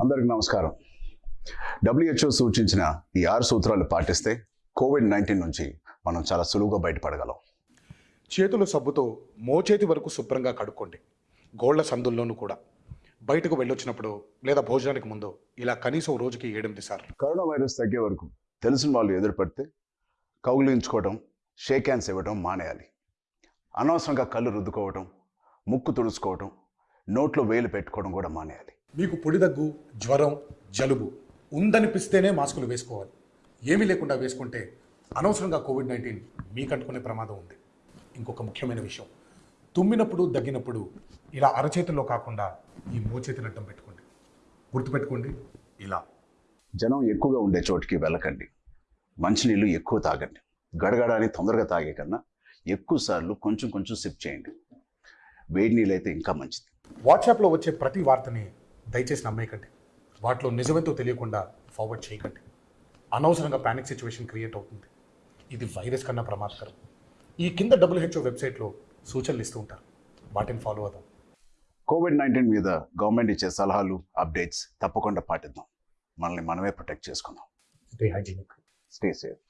అందరికి నమస్కారం. డబ్ల్యూహెచ్ఓ సూచించిన ఈ ఆరు సూత్రాలు పాటిస్తే కోవిడ్ నైన్టీన్ నుంచి మనం చాలా సులువుగా బయటపడగలం. చేతుల సబ్బుతో మోచేతి వరకు శుభ్రంగా కడుక్కోండి. గోళ్ళ సందుల్లోనూ కూడా. బయటకు వెళ్ళొచ్చినప్పుడు లేదా భోజనానికి ముందు ఇలా కనీసం రోజుకి ఏడెనిమిది సార్లు. కరోనా వైరస్ తగ్గే వరకు తెలిసిన వాళ్ళు ఎదురుపడితే కౌగిలించుకోవడం షేక్ హ్యాండ్స్ ఇవ్వడం మానేయాలి. అనవసరంగా కళ్ళు రుద్దుకోవడం ముక్కు తుడుచుకోవడం నోట్లో వేలు పెట్టుకోవడం కూడా మానేయాలి. మీకు పొడి దగ్గు జ్వరం జలుబు ఉందనిపిస్తేనే మాస్కులు వేసుకోవాలి. ఏమీ లేకుండా వేసుకుంటే అనవసరంగా కోవిడ్ నైన్టీన్ మీకు అంటుకునే ప్రమాదం ఉంది. ఇంకొక ముఖ్యమైన విషయం. తుమ్మినప్పుడు దగ్గినప్పుడు ఇలా అరచేతిలో కాకుండా ఈ మోచేతిని అడ్డం పెట్టుకోండి. గుర్తుపెట్టుకోండి ఇలా. జనం ఎక్కువగా ఉండే చోటికి వెళ్ళకండి. మంచినీళ్ళు ఎక్కువ తాగండి. గడగడాన్ని తొందరగా తాగే కన్నా ఎక్కువ సార్లు కొంచెం కొంచెం సిప్ చేయండి. వేడి నీళ్ళు అయితే ఇంకా మంచిది. వాట్సాప్లో వచ్చే ప్రతి వార్తని దయచేసి నమ్మేయకండి. వాటిలో నిజమేంతో తెలియకుండా ఫార్వర్డ్ చేయకండి. అనవసరంగా ప్యానిక్ సిచ్యువేషన్ క్రియేట్ అవుతుంది. ఇది వైరస్ కన్నా ప్రమాదకరం. ఈ కింద డబ్ల్యూహెచ్ఓ వెబ్సైట్లో సూచనలు ఇస్తూ ఉంటారు. వాటిని ఫాలో అవుదాం. కోవిడ్ నైన్టీన్ మీద గవర్నమెంట్ ఇచ్చే సలహాలు అప్డేట్స్ తప్పకుండా పాటిద్దాం. మనల్ని మనమే ప్రొటెక్ట్ చేసుకుందాం. Stay hygienic stay safe